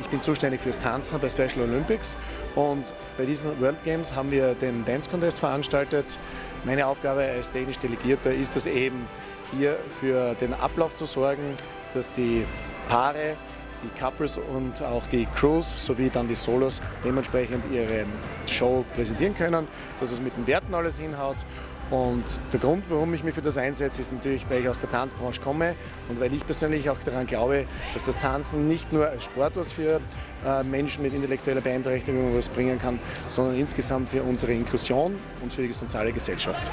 ich bin zuständig fürs Tanzen bei Special Olympics und bei diesen World Games haben wir den Dance Contest veranstaltet. Meine Aufgabe als technisch Delegierter ist es eben, hier für den Ablauf zu sorgen, dass die Paare die Couples und auch die Crews sowie dann die Solos dementsprechend ihre Show präsentieren können, dass es mit den Werten alles hinhaut. Und der Grund, warum ich mich für das einsetze, ist natürlich, weil ich aus der Tanzbranche komme und weil ich persönlich auch daran glaube, dass das Tanzen nicht nur als Sport was für äh, Menschen mit intellektueller Beeinträchtigung was bringen kann, sondern insgesamt für unsere Inklusion und für die soziale Gesellschaft.